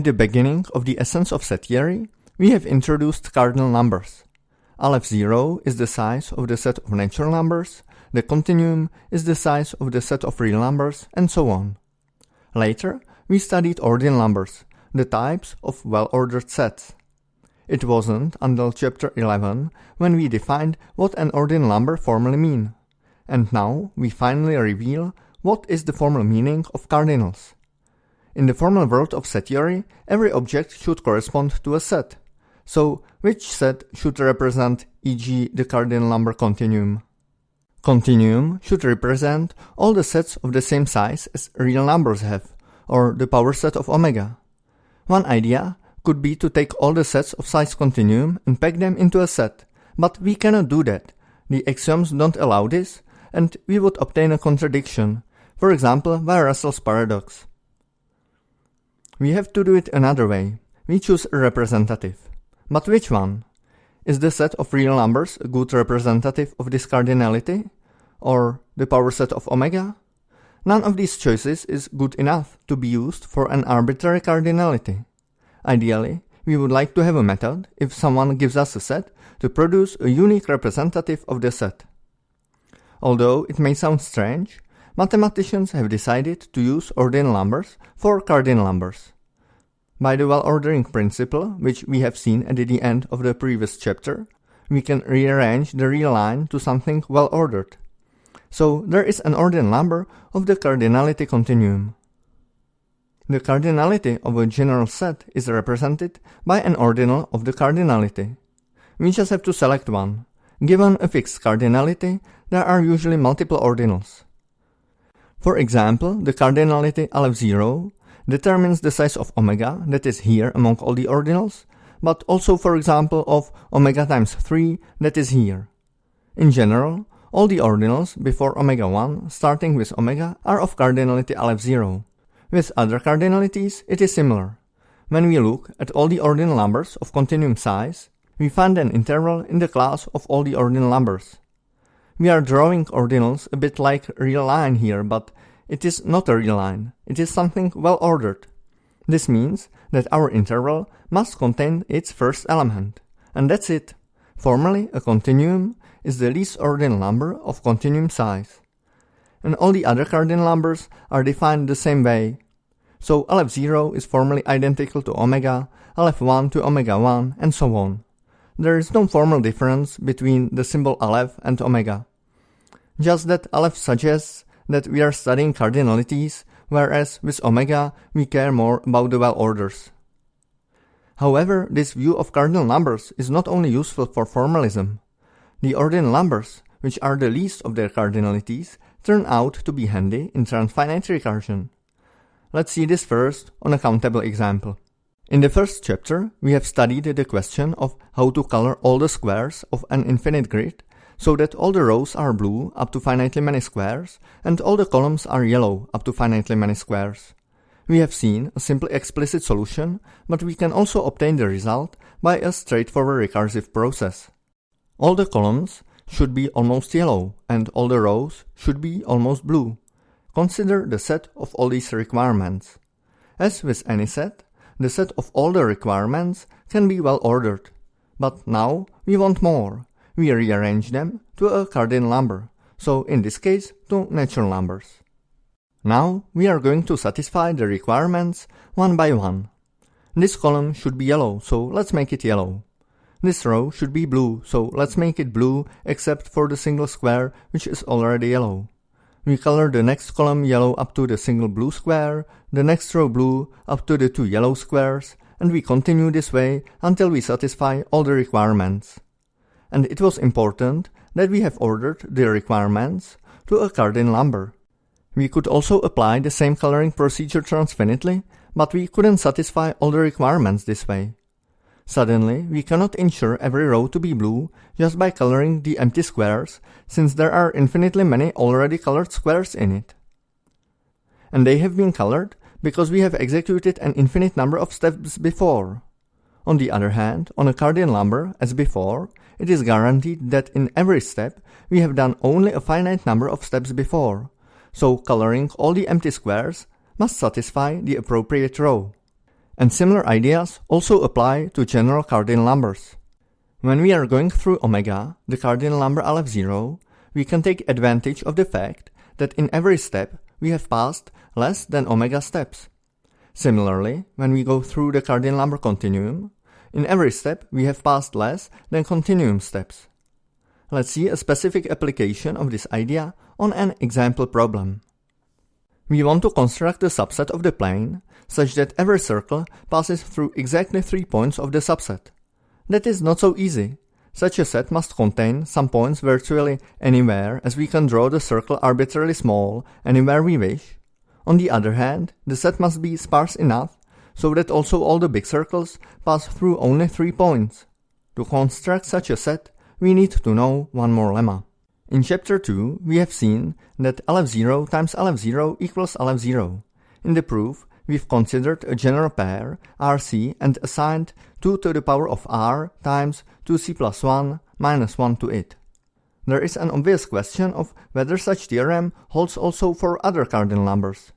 At the beginning of the essence of set theory, we have introduced cardinal numbers. Aleph 0 is the size of the set of natural numbers, the continuum is the size of the set of real numbers, and so on. Later, we studied ordinal numbers, the types of well-ordered sets. It wasn't until chapter 11 when we defined what an ordinal number formally mean. And now we finally reveal what is the formal meaning of cardinals. In the formal world of set theory, every object should correspond to a set. So, which set should represent e.g. the cardinal number continuum? Continuum should represent all the sets of the same size as real numbers have, or the power set of omega. One idea could be to take all the sets of size continuum and pack them into a set, but we cannot do that. The axioms don't allow this, and we would obtain a contradiction, for example via Russell's paradox. We have to do it another way. We choose a representative. But which one? Is the set of real numbers a good representative of this cardinality? Or the power set of omega? None of these choices is good enough to be used for an arbitrary cardinality. Ideally, we would like to have a method, if someone gives us a set, to produce a unique representative of the set. Although it may sound strange, mathematicians have decided to use ordinal numbers for cardinal numbers. By the well-ordering principle, which we have seen at the end of the previous chapter, we can rearrange the real line to something well-ordered. So there is an ordinal number of the cardinality continuum. The cardinality of a general set is represented by an ordinal of the cardinality. We just have to select one. Given a fixed cardinality, there are usually multiple ordinals. For example, the cardinality Aleph 0 determines the size of omega that is here among all the ordinals, but also for example of omega times 3 that is here. In general, all the ordinals before omega 1 starting with omega are of cardinality Aleph 0. With other cardinalities, it is similar. When we look at all the ordinal numbers of continuum size, we find an interval in the class of all the ordinal numbers. We are drawing ordinals a bit like real line here, but it is not a real line. It is something well ordered. This means that our interval must contain its first element. And that's it. Formally, a continuum is the least ordinal number of continuum size and all the other cardinal numbers are defined the same way. So Aleph 0 is formally identical to omega, Aleph 1 to omega 1, and so on. There is no formal difference between the symbol Aleph and omega. Just that Aleph suggests that we are studying cardinalities, whereas with omega we care more about the well orders. However, this view of cardinal numbers is not only useful for formalism. The ordinal numbers, which are the least of their cardinalities, turn out to be handy in transfinite recursion. Let's see this first on a countable example. In the first chapter, we have studied the question of how to color all the squares of an infinite grid so that all the rows are blue up to finitely many squares and all the columns are yellow up to finitely many squares. We have seen a simply explicit solution, but we can also obtain the result by a straightforward recursive process. All the columns should be almost yellow and all the rows should be almost blue. Consider the set of all these requirements. As with any set, the set of all the requirements can be well ordered. But now we want more. We rearrange them to a cardinal number, so in this case to natural numbers. Now we are going to satisfy the requirements one by one. This column should be yellow, so let's make it yellow. This row should be blue, so let's make it blue except for the single square which is already yellow. We color the next column yellow up to the single blue square, the next row blue up to the two yellow squares, and we continue this way until we satisfy all the requirements. And it was important that we have ordered the requirements to a cardinal number. We could also apply the same coloring procedure transfinitely, but we couldn't satisfy all the requirements this way. Suddenly, we cannot ensure every row to be blue just by coloring the empty squares, since there are infinitely many already colored squares in it. And they have been colored because we have executed an infinite number of steps before. On the other hand, on a cardinal number, as before, it is guaranteed that in every step we have done only a finite number of steps before, so coloring all the empty squares must satisfy the appropriate row. And similar ideas also apply to general cardinal numbers. When we are going through omega, the cardinal number Aleph 0, we can take advantage of the fact that in every step we have passed less than omega steps. Similarly, when we go through the cardinal number continuum, in every step we have passed less than continuum steps. Let's see a specific application of this idea on an example problem. We want to construct a subset of the plane such that every circle passes through exactly three points of the subset. That is not so easy. Such a set must contain some points virtually anywhere as we can draw the circle arbitrarily small anywhere we wish. On the other hand, the set must be sparse enough so that also all the big circles pass through only three points. To construct such a set, we need to know one more lemma. In chapter 2, we have seen that Aleph 0 times Aleph 0 equals Aleph 0. In the proof, we've considered a general pair, RC, and assigned 2 to the power of r times 2c plus 1 minus 1 to it. There is an obvious question of whether such theorem holds also for other cardinal numbers.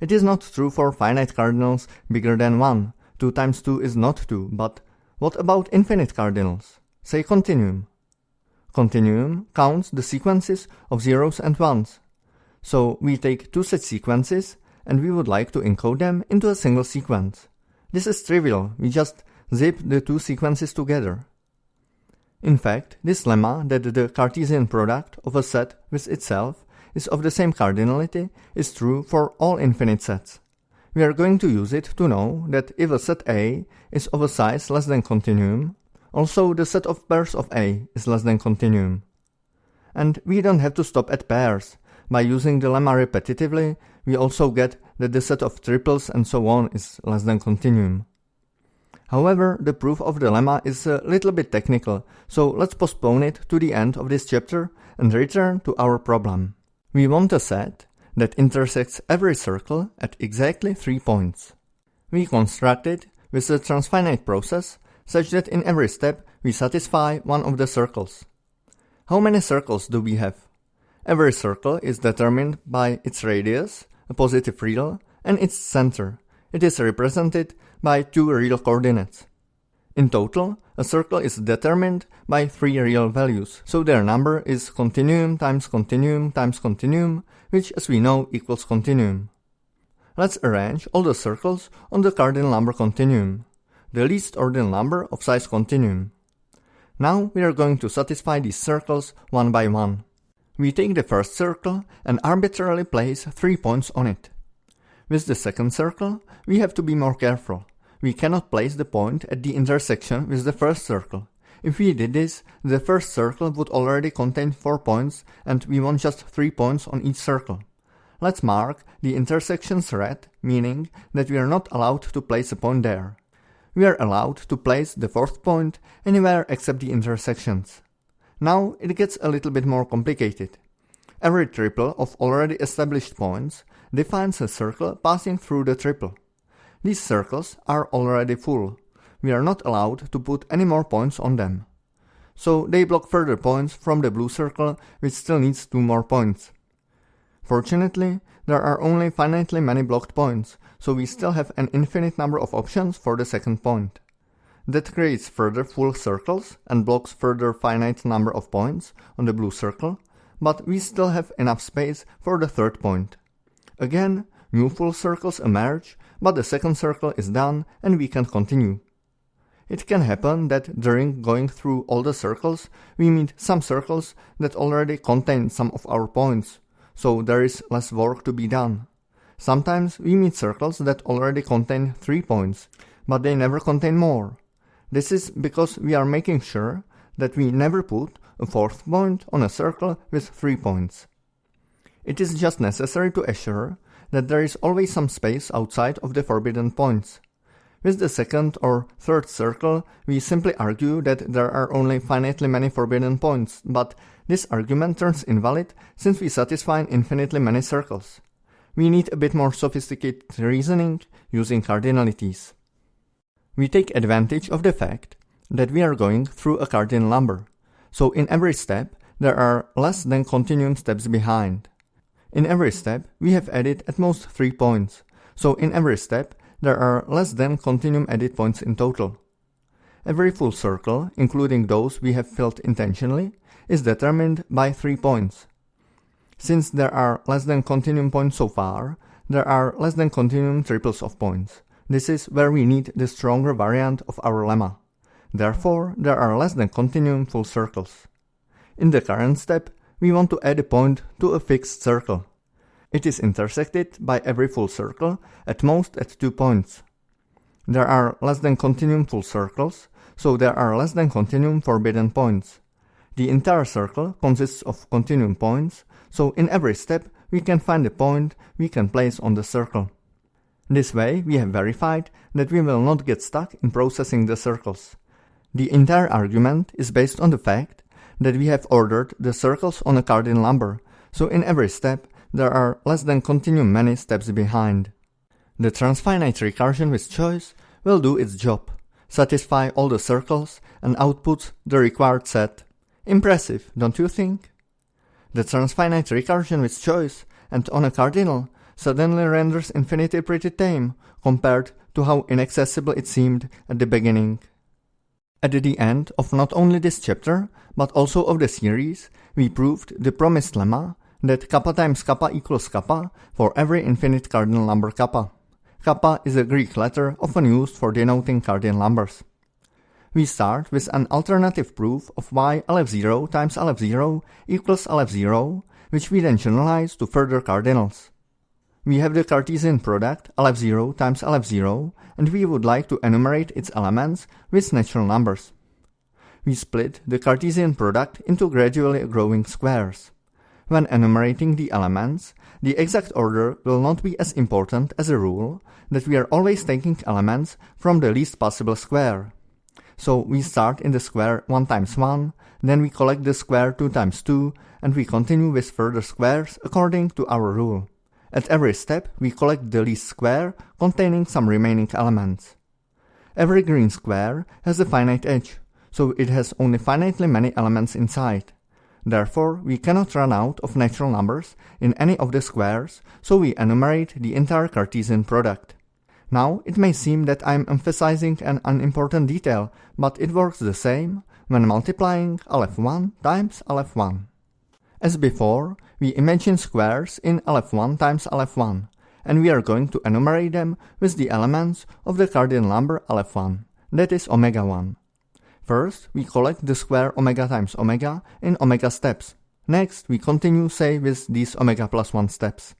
It is not true for finite cardinals bigger than 1, 2 times 2 is not 2, but what about infinite cardinals? Say continuum. Continuum counts the sequences of zeros and ones. So we take two such sequences and we would like to encode them into a single sequence. This is trivial, we just zip the two sequences together. In fact, this lemma that the Cartesian product of a set with itself is of the same cardinality is true for all infinite sets. We are going to use it to know that if a set A is of a size less than continuum, also, the set of pairs of A is less than continuum. And we don't have to stop at pairs. By using the lemma repetitively, we also get that the set of triples and so on is less than continuum. However, the proof of the lemma is a little bit technical, so let's postpone it to the end of this chapter and return to our problem. We want a set that intersects every circle at exactly three points. We construct it with a transfinite process such that in every step we satisfy one of the circles. How many circles do we have? Every circle is determined by its radius, a positive real, and its center. It is represented by two real coordinates. In total, a circle is determined by three real values, so their number is continuum times continuum times continuum, which as we know equals continuum. Let's arrange all the circles on the cardinal number continuum the least ordinal number of size continuum. Now we are going to satisfy these circles one by one. We take the first circle and arbitrarily place three points on it. With the second circle, we have to be more careful. We cannot place the point at the intersection with the first circle. If we did this, the first circle would already contain 4 points and we want just 3 points on each circle. Let's mark the intersections red, meaning that we are not allowed to place a point there we are allowed to place the fourth point anywhere except the intersections. Now it gets a little bit more complicated. Every triple of already established points defines a circle passing through the triple. These circles are already full. We are not allowed to put any more points on them. So they block further points from the blue circle which still needs two more points. Fortunately, there are only finitely many blocked points, so we still have an infinite number of options for the second point. That creates further full circles and blocks further finite number of points on the blue circle, but we still have enough space for the third point. Again, new full circles emerge, but the second circle is done and we can continue. It can happen that during going through all the circles, we meet some circles that already contain some of our points, so there is less work to be done. Sometimes we meet circles that already contain 3 points, but they never contain more. This is because we are making sure that we never put a fourth point on a circle with 3 points. It is just necessary to assure that there is always some space outside of the forbidden points. With the second or third circle, we simply argue that there are only finitely many forbidden points, but this argument turns invalid since we satisfy infinitely many circles. We need a bit more sophisticated reasoning using cardinalities. We take advantage of the fact that we are going through a cardinal number, so in every step there are less than continuum steps behind. In every step we have added at most 3 points, so in every step there are less than continuum edit points in total. Every full circle, including those we have filled intentionally, is determined by 3 points. Since there are less than continuum points so far, there are less than continuum triples of points. This is where we need the stronger variant of our lemma. Therefore, there are less than continuum full circles. In the current step, we want to add a point to a fixed circle. It is intersected by every full circle, at most at two points. There are less than continuum full circles, so there are less than continuum forbidden points. The entire circle consists of continuum points, so in every step we can find a point we can place on the circle. This way we have verified that we will not get stuck in processing the circles. The entire argument is based on the fact that we have ordered the circles on a cardinal number, so in every step there are less than continuum many steps behind. The transfinite recursion with choice will do its job satisfy all the circles, and output the required set. Impressive, don't you think? The transfinite recursion with choice and on a cardinal suddenly renders infinity pretty tame compared to how inaccessible it seemed at the beginning. At the end of not only this chapter, but also of the series, we proved the promised lemma that kappa times kappa equals kappa for every infinite cardinal number kappa. Kappa is a Greek letter often used for denoting cardinal numbers. We start with an alternative proof of why Aleph 0 times Aleph 0 equals Aleph 0, which we then generalize to further cardinals. We have the Cartesian product Aleph 0 times Aleph 0, and we would like to enumerate its elements with natural numbers. We split the Cartesian product into gradually growing squares. When enumerating the elements, the exact order will not be as important as a rule that we are always taking elements from the least possible square. So we start in the square 1 times 1, then we collect the square 2 times 2, and we continue with further squares according to our rule. At every step, we collect the least square containing some remaining elements. Every green square has a finite edge, so it has only finitely many elements inside. Therefore, we cannot run out of natural numbers in any of the squares, so we enumerate the entire Cartesian product. Now, it may seem that I am emphasizing an unimportant detail, but it works the same when multiplying Aleph 1 times Aleph 1. As before, we imagine squares in Aleph 1 times Aleph 1, and we are going to enumerate them with the elements of the cardinal number Aleph 1, that is omega 1. First, we collect the square omega times omega in omega steps. Next, we continue say with these omega plus 1 steps.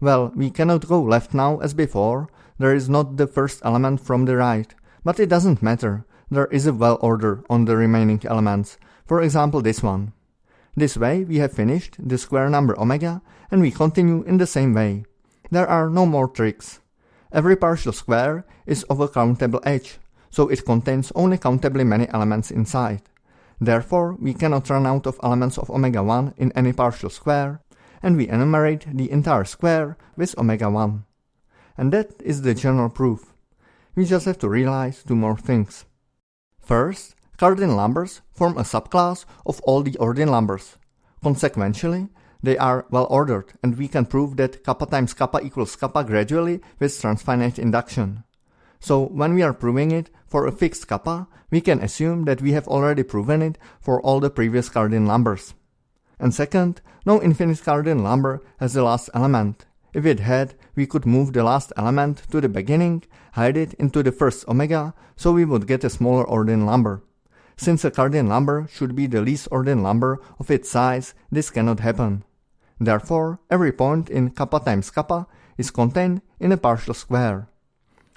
Well, we cannot go left now as before, there is not the first element from the right, but it doesn't matter, there is a well order on the remaining elements, for example this one. This way we have finished the square number omega and we continue in the same way. There are no more tricks. Every partial square is of a countable edge, so it contains only countably many elements inside. Therefore, we cannot run out of elements of omega 1 in any partial square, and we enumerate the entire square with omega 1. And that is the general proof. We just have to realize two more things. First, cardinal numbers form a subclass of all the ordinal numbers. Consequentially, they are well ordered, and we can prove that kappa times kappa equals kappa gradually with transfinite induction. So when we are proving it for a fixed kappa, we can assume that we have already proven it for all the previous cardinal numbers. And second, no infinite cardinal number has the last element. If it had, we could move the last element to the beginning, hide it into the first omega, so we would get a smaller ordinal number. Since a cardinal number should be the least ordinal number of its size, this cannot happen. Therefore, every point in kappa times kappa is contained in a partial square.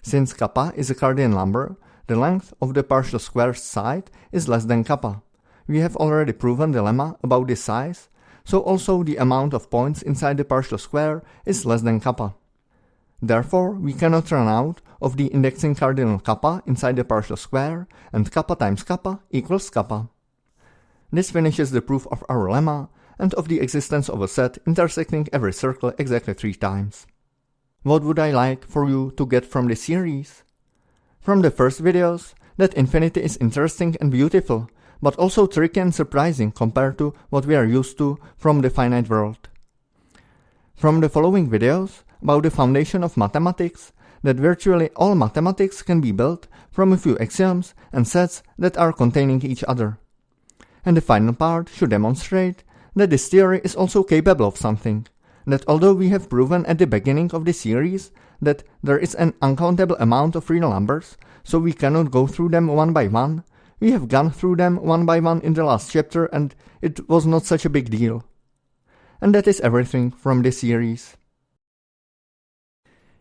Since kappa is a cardinal number, the length of the partial square's side is less than kappa. We have already proven the lemma about this size, so also the amount of points inside the partial square is less than kappa. Therefore, we cannot run out of the indexing cardinal kappa inside the partial square, and kappa times kappa equals kappa. This finishes the proof of our lemma, and of the existence of a set intersecting every circle exactly three times. What would I like for you to get from this series? From the first videos, that infinity is interesting and beautiful, but also tricky and surprising compared to what we are used to from the finite world. From the following videos about the foundation of mathematics, that virtually all mathematics can be built from a few axioms and sets that are containing each other. And the final part should demonstrate that this theory is also capable of something, that although we have proven at the beginning of the series that there is an uncountable amount of real numbers, so we cannot go through them one by one, we have gone through them one by one in the last chapter and it was not such a big deal. And that is everything from this series.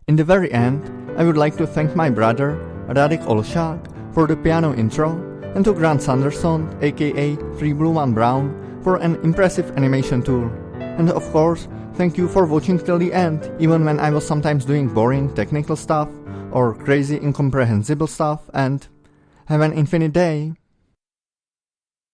In the very end, I would like to thank my brother, Radek Olšák, for the piano intro, and to Grant Sanderson, aka 3Blue1Brown, for an impressive animation tool. And of course, thank you for watching till the end, even when I was sometimes doing boring technical stuff or crazy incomprehensible stuff, and have an infinite day.